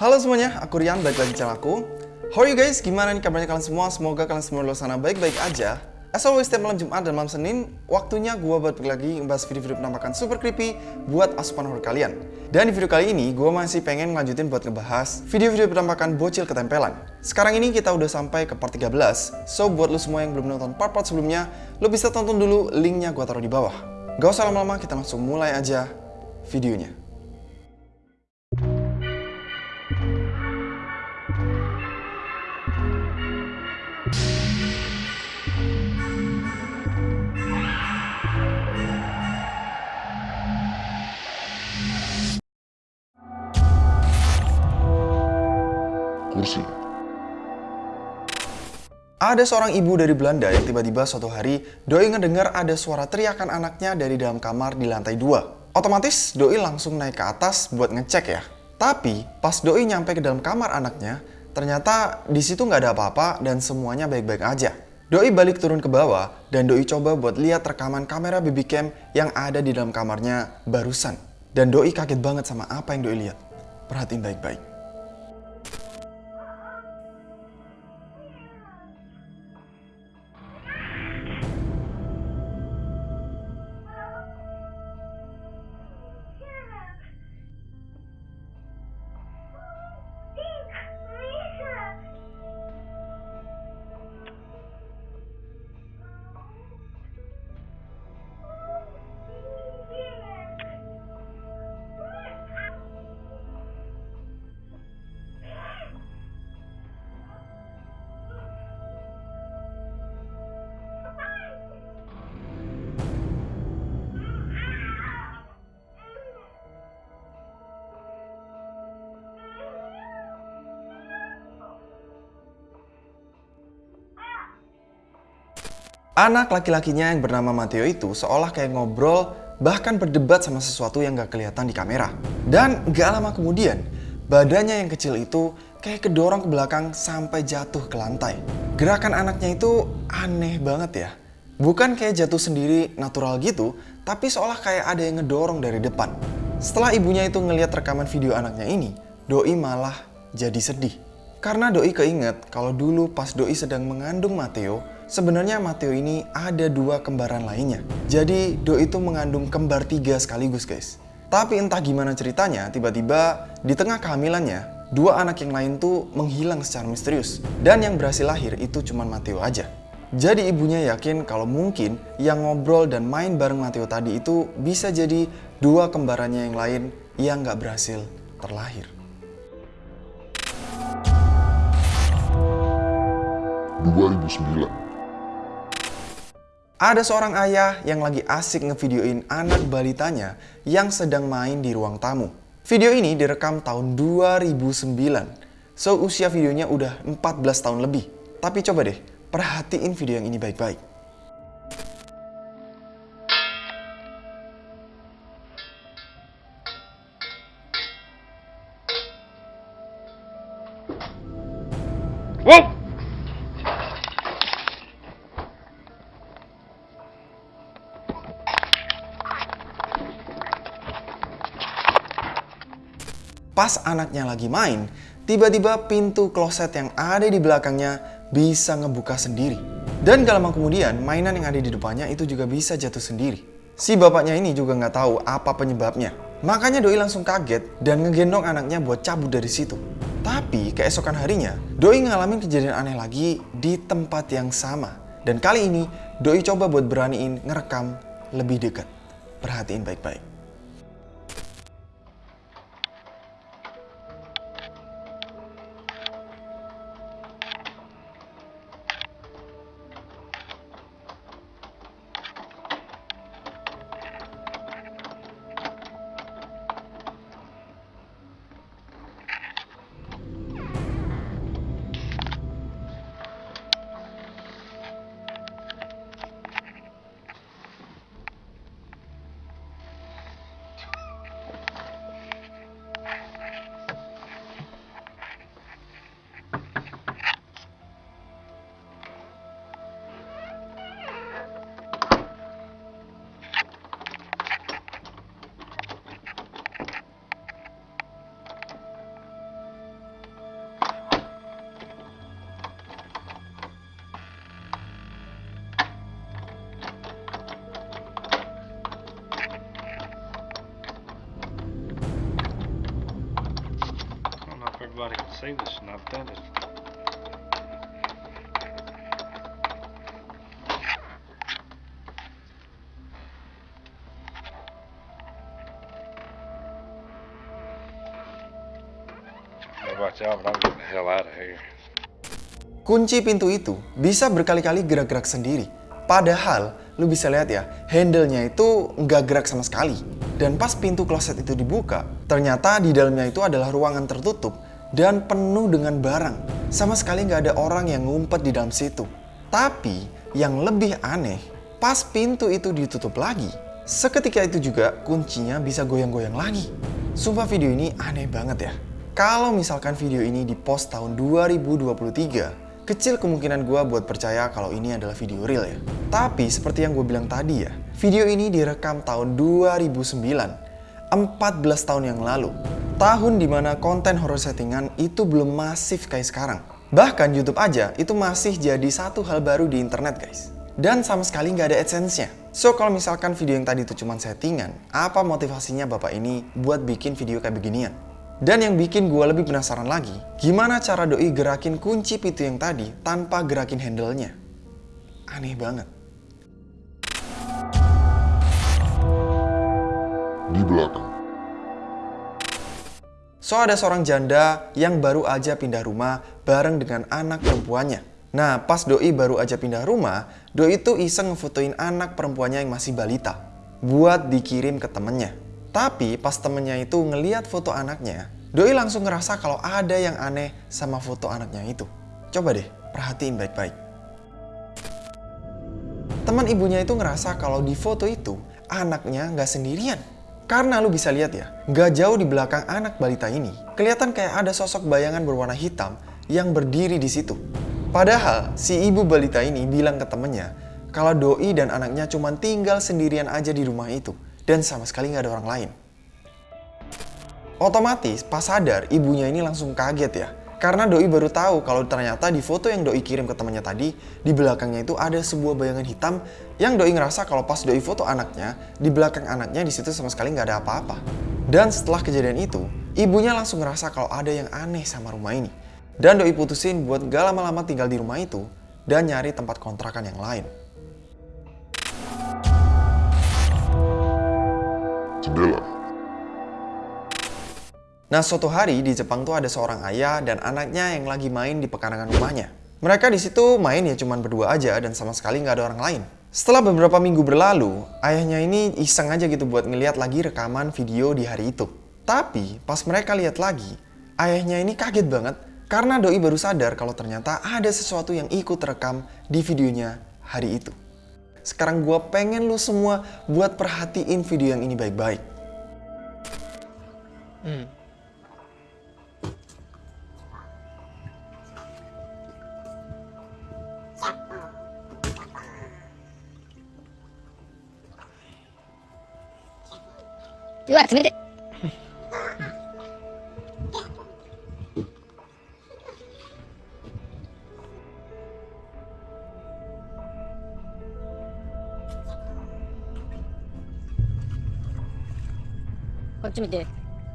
Halo semuanya, aku Rian, balik lagi channel aku. How are you guys? Gimana nih kabarnya kalian semua? Semoga kalian semua di sana baik-baik aja. As always, setiap malam Jumat dan malam Senin, waktunya gue buat lagi ngebahas video-video penampakan super creepy buat asupan horror kalian. Dan di video kali ini, gue masih pengen ngelanjutin buat ngebahas video-video penampakan bocil ketempelan. Sekarang ini kita udah sampai ke part 13, so buat lo semua yang belum nonton part-part sebelumnya, lo bisa tonton dulu linknya gue taruh di bawah. Gak usah lama-lama, kita langsung mulai aja videonya. Ada seorang ibu dari Belanda yang tiba-tiba suatu hari Doi ngedengar ada suara teriakan anaknya dari dalam kamar di lantai dua. Otomatis Doi langsung naik ke atas buat ngecek ya. Tapi pas Doi nyampe ke dalam kamar anaknya, ternyata di situ nggak ada apa-apa dan semuanya baik-baik aja. Doi balik turun ke bawah dan Doi coba buat lihat rekaman kamera baby cam yang ada di dalam kamarnya barusan. Dan Doi kaget banget sama apa yang Doi lihat. Perhatiin baik-baik. Anak laki-lakinya yang bernama Matteo itu seolah kayak ngobrol bahkan berdebat sama sesuatu yang gak kelihatan di kamera. Dan gak lama kemudian, badannya yang kecil itu kayak kedorong ke belakang sampai jatuh ke lantai. Gerakan anaknya itu aneh banget ya. Bukan kayak jatuh sendiri natural gitu, tapi seolah kayak ada yang ngedorong dari depan. Setelah ibunya itu ngeliat rekaman video anaknya ini, Doi malah jadi sedih. Karena Doi keinget kalau dulu pas Doi sedang mengandung Matteo, sebenarnya Matteo ini ada dua kembaran lainnya. Jadi Doi itu mengandung kembar tiga sekaligus guys. Tapi entah gimana ceritanya, tiba-tiba di tengah kehamilannya, dua anak yang lain tuh menghilang secara misterius. Dan yang berhasil lahir itu cuma Matteo aja. Jadi ibunya yakin kalau mungkin yang ngobrol dan main bareng Matteo tadi itu bisa jadi dua kembarannya yang lain yang gak berhasil terlahir. 2009. Ada seorang ayah yang lagi asik ngevideoin anak balitanya yang sedang main di ruang tamu. Video ini direkam tahun 2009. So usia videonya udah 14 tahun lebih. Tapi coba deh, perhatiin video yang ini baik-baik. Wow! Pas anaknya lagi main, tiba-tiba pintu kloset yang ada di belakangnya bisa ngebuka sendiri. Dan gak lama kemudian, mainan yang ada di depannya itu juga bisa jatuh sendiri. Si bapaknya ini juga nggak tahu apa penyebabnya. Makanya Doi langsung kaget dan ngegendong anaknya buat cabut dari situ. Tapi keesokan harinya, Doi ngalamin kejadian aneh lagi di tempat yang sama. Dan kali ini, Doi coba buat beraniin ngerekam lebih dekat. Perhatiin baik-baik. See this and I've done it. Kunci pintu itu bisa berkali-kali gerak-gerak sendiri. Padahal, lu bisa lihat ya, handle-nya itu nggak gerak sama sekali. Dan pas pintu kloset itu dibuka, ternyata di dalamnya itu adalah ruangan tertutup dan penuh dengan barang. Sama sekali nggak ada orang yang ngumpet di dalam situ. Tapi, yang lebih aneh, pas pintu itu ditutup lagi, seketika itu juga kuncinya bisa goyang-goyang lagi. Sumpah video ini aneh banget ya. Kalau misalkan video ini di post tahun 2023, kecil kemungkinan gue buat percaya kalau ini adalah video real ya. Tapi seperti yang gue bilang tadi ya, video ini direkam tahun 2009, 14 tahun yang lalu. Tahun di mana konten horror settingan itu belum masif kayak sekarang. Bahkan YouTube aja itu masih jadi satu hal baru di internet guys. Dan sama sekali nggak ada AdSense-nya. So kalau misalkan video yang tadi itu cuma settingan, apa motivasinya bapak ini buat bikin video kayak beginian? Dan yang bikin gue lebih penasaran lagi, gimana cara doi gerakin kunci pintu yang tadi tanpa gerakin handle-nya? Aneh banget. Di belakang. So ada seorang janda yang baru aja pindah rumah bareng dengan anak perempuannya. Nah pas doi baru aja pindah rumah, doi itu iseng ngefotoin anak perempuannya yang masih balita. Buat dikirim ke temennya. Tapi pas temennya itu ngeliat foto anaknya, doi langsung ngerasa kalau ada yang aneh sama foto anaknya itu. Coba deh, perhatiin baik-baik. Teman ibunya itu ngerasa kalau di foto itu anaknya nggak sendirian. Karena lu bisa lihat ya, nggak jauh di belakang anak balita ini, kelihatan kayak ada sosok bayangan berwarna hitam yang berdiri di situ. Padahal si ibu balita ini bilang ke temennya kalau doi dan anaknya cuma tinggal sendirian aja di rumah itu dan sama sekali nggak ada orang lain. Otomatis pas sadar ibunya ini langsung kaget ya. Karena Doi baru tahu kalau ternyata di foto yang Doi kirim ke temannya tadi, di belakangnya itu ada sebuah bayangan hitam yang Doi ngerasa kalau pas Doi foto anaknya, di belakang anaknya di situ sama sekali nggak ada apa-apa. Dan setelah kejadian itu, ibunya langsung ngerasa kalau ada yang aneh sama rumah ini. Dan Doi putusin buat gak lama-lama tinggal di rumah itu dan nyari tempat kontrakan yang lain. Jendela. Nah, suatu hari di Jepang tuh ada seorang ayah dan anaknya yang lagi main di pekarangan rumahnya. Mereka di situ main ya cuman berdua aja dan sama sekali nggak ada orang lain. Setelah beberapa minggu berlalu, ayahnya ini iseng aja gitu buat ngeliat lagi rekaman video di hari itu. Tapi pas mereka lihat lagi, ayahnya ini kaget banget karena doi baru sadar kalau ternyata ada sesuatu yang ikut rekam di videonya hari itu. Sekarang gue pengen lu semua buat perhatiin video yang ini baik-baik. Hmm. activity.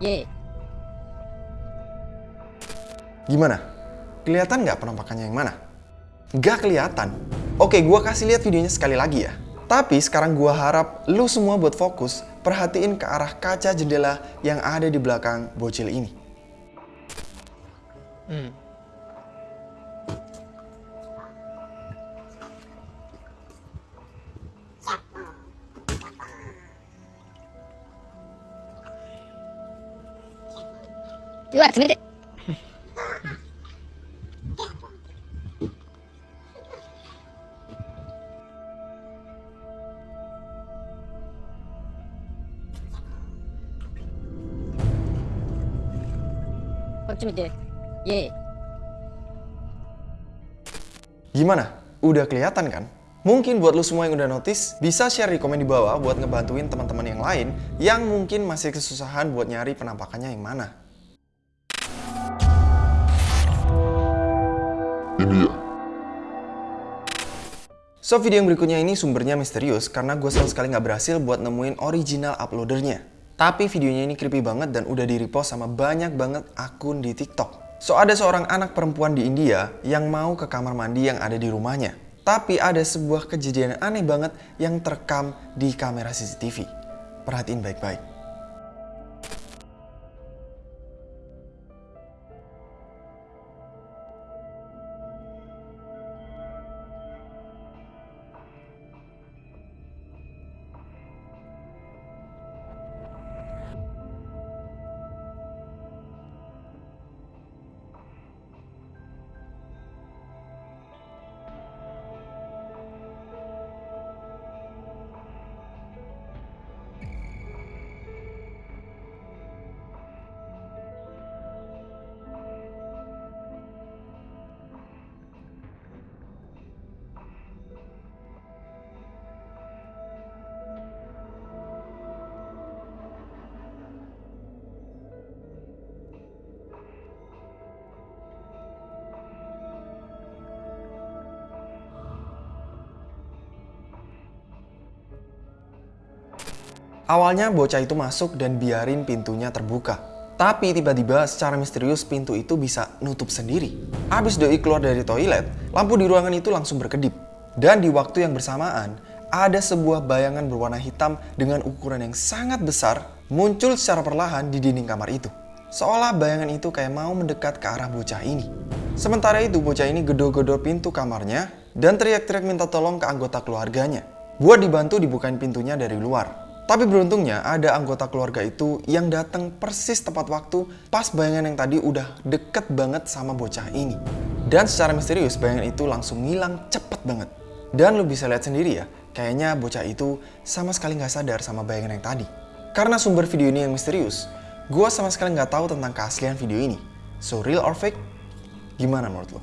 Ye. Gimana? Kelihatan nggak penampakannya yang mana? Nggak kelihatan. Oke, gua kasih lihat videonya sekali lagi ya. Tapi sekarang gua harap lu semua buat fokus perhatiin ke arah kaca jendela yang ada di belakang bocil ini. Hmm. Dua. Yeay. Gimana? Udah kelihatan kan? Mungkin buat lu semua yang udah notice, bisa share di komen di bawah buat ngebantuin teman-teman yang lain yang mungkin masih kesusahan buat nyari penampakannya yang mana. Ini ya. So video yang berikutnya ini sumbernya misterius karena gue sama sekali nggak berhasil buat nemuin original uploadernya. Tapi videonya ini creepy banget dan udah di repost sama banyak banget akun di TikTok. So ada seorang anak perempuan di India yang mau ke kamar mandi yang ada di rumahnya. Tapi ada sebuah kejadian aneh banget yang terekam di kamera CCTV. Perhatiin baik-baik. Awalnya bocah itu masuk dan biarin pintunya terbuka. Tapi tiba-tiba secara misterius pintu itu bisa nutup sendiri. Abis doi keluar dari toilet, lampu di ruangan itu langsung berkedip. Dan di waktu yang bersamaan, ada sebuah bayangan berwarna hitam dengan ukuran yang sangat besar muncul secara perlahan di dinding kamar itu. Seolah bayangan itu kayak mau mendekat ke arah bocah ini. Sementara itu bocah ini gedor-gedor pintu kamarnya dan teriak-teriak minta tolong ke anggota keluarganya. Buat dibantu dibukain pintunya dari luar. Tapi beruntungnya ada anggota keluarga itu yang datang persis tepat waktu pas bayangan yang tadi udah deket banget sama bocah ini. Dan secara misterius bayangan itu langsung ngilang cepet banget. Dan lo bisa lihat sendiri ya, kayaknya bocah itu sama sekali nggak sadar sama bayangan yang tadi. Karena sumber video ini yang misterius, gue sama sekali nggak tahu tentang keaslian video ini. So real or fake? Gimana menurut lo?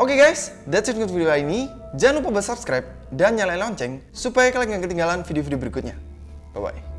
Oke okay guys, that's it untuk video ini. Jangan lupa buat subscribe dan nyalain lonceng supaya kalian gak ketinggalan video-video berikutnya. Bye-bye.